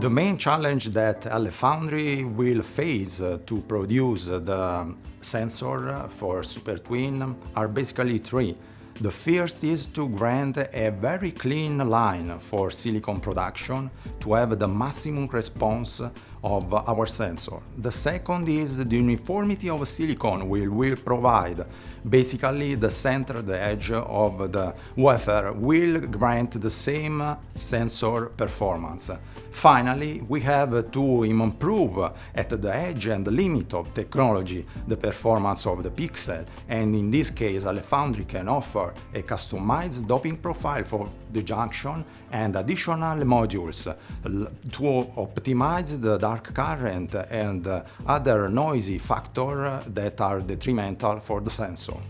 The main challenge that LF Foundry will face uh, to produce the sensor for Super Twin are basically three. The first is to grant a very clean line for silicon production to have the maximum response of our sensor. The second is the uniformity of silicon we will provide. Basically, the center, the edge of the wafer will grant the same sensor performance. Finally, we have to improve at the edge and the limit of technology the performance of the pixel, and in this case, LF Foundry can offer a customized doping profile for the junction and additional modules to optimize the dark current and other noisy factors that are detrimental for the sensor.